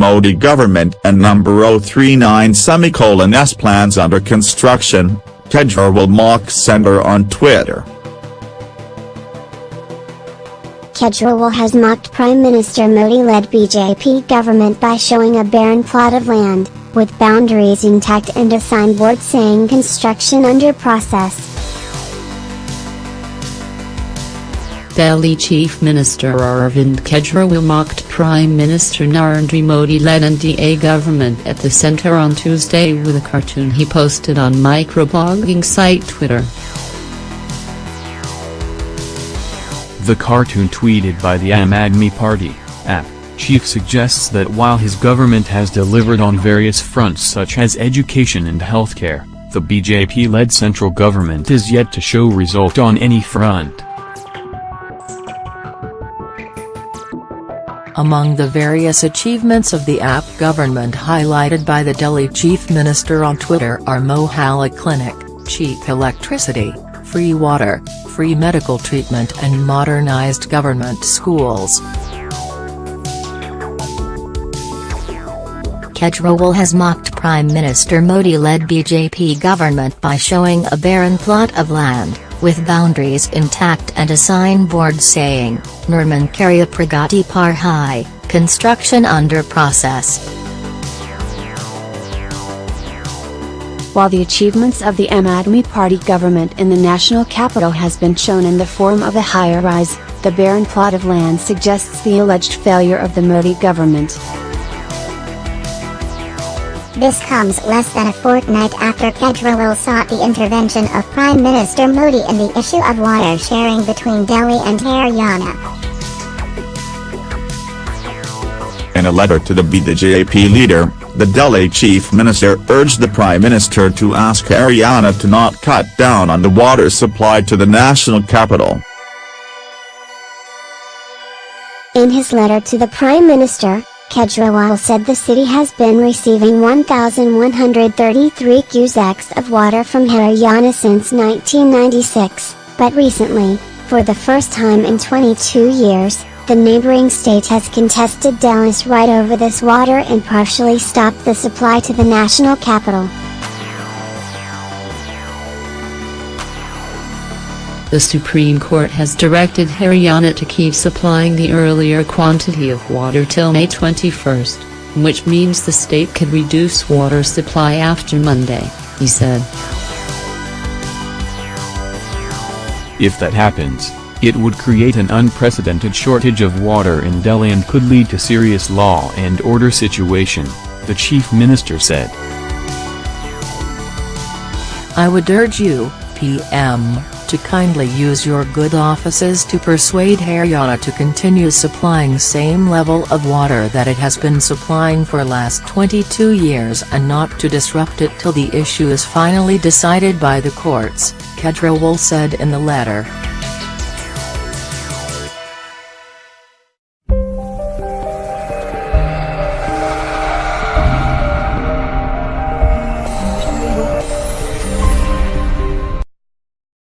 Modi government and number 039 semicolon S plans under construction, Kejriwal mocks Center on Twitter. Kejriwal has mocked Prime Minister Modi-led BJP government by showing a barren plot of land, with boundaries intact and a signboard saying construction under process. Delhi Chief Minister Arvind Kejriwal mocked Prime Minister Narendra Modi-led NDA government at the centre on Tuesday with a cartoon he posted on microblogging site Twitter. The cartoon tweeted by the Aam Aadmi Party, AAP, chief suggests that while his government has delivered on various fronts such as education and healthcare, the BJP-led central government is yet to show result on any front. Among the various achievements of the AAP government highlighted by the Delhi Chief Minister on Twitter are Mohalla Clinic, cheap electricity, free water, free medical treatment and modernized government schools. Kejriwal has mocked Prime Minister Modi-led BJP government by showing a barren plot of land, with boundaries intact and a signboard saying, Nirman Karya Pragati Par Hai, construction under process. While the achievements of the Aadmi Party government in the national capital has been shown in the form of a higher rise, the barren plot of land suggests the alleged failure of the Modi government. This comes less than a fortnight after Kejriwal sought the intervention of Prime Minister Modi in the issue of water sharing between Delhi and Haryana. In a letter to the BJP leader, the Delhi chief minister urged the prime minister to ask Haryana to not cut down on the water supply to the national capital. In his letter to the prime minister, Kejriwal said the city has been receiving 1,133 cusecs of water from Haryana since 1996, but recently, for the first time in 22 years, the neighboring state has contested Delhi's right over this water and partially stopped the supply to the national capital. The Supreme Court has directed Haryana to keep supplying the earlier quantity of water till May 21, which means the state could reduce water supply after Monday, he said. If that happens, it would create an unprecedented shortage of water in Delhi and could lead to serious law and order situation, the chief minister said. I would urge you, PM, to kindly use your good offices to persuade Haryana to continue supplying same level of water that it has been supplying for last 22 years and not to disrupt it till the issue is finally decided by the courts, Kejriwal said in the letter.